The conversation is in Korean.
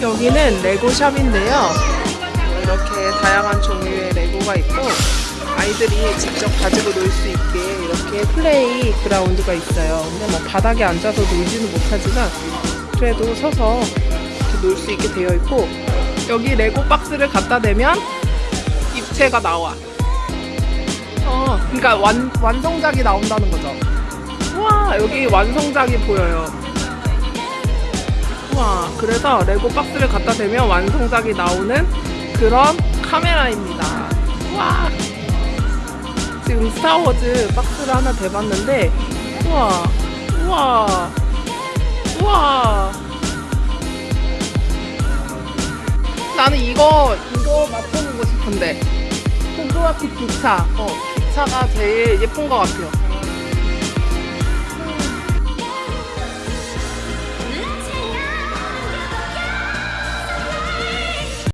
여기는 레고샵인데요. 이렇게 다양한 종류의 레고가 있고 아이들이 직접 가지고 놀 수 있게 이렇게 플레이 그라운드가 있어요. 근데 뭐 바닥에 앉아서 놀지는 못하지만 그래도 서서 이렇게 놀 수 있게 되어 있고 여기 레고 박스를 갖다 대면 입체가 나와. 어, 그러니까 완, 완성작이 나온다는 거죠. 우와, 여기 완성작이 보여요. 우와, 그래서 레고 박스를 갖다 대면 완성작이 나오는 그런 카메라입니다. 우와. 지금 스타워즈 박스를 하나 대봤는데, 우와, 우와, 우와. 나는 이거, 이거 맛보고 싶은데. 호그와트 기차. 어, 기차가 제일 예쁜 것 같아요.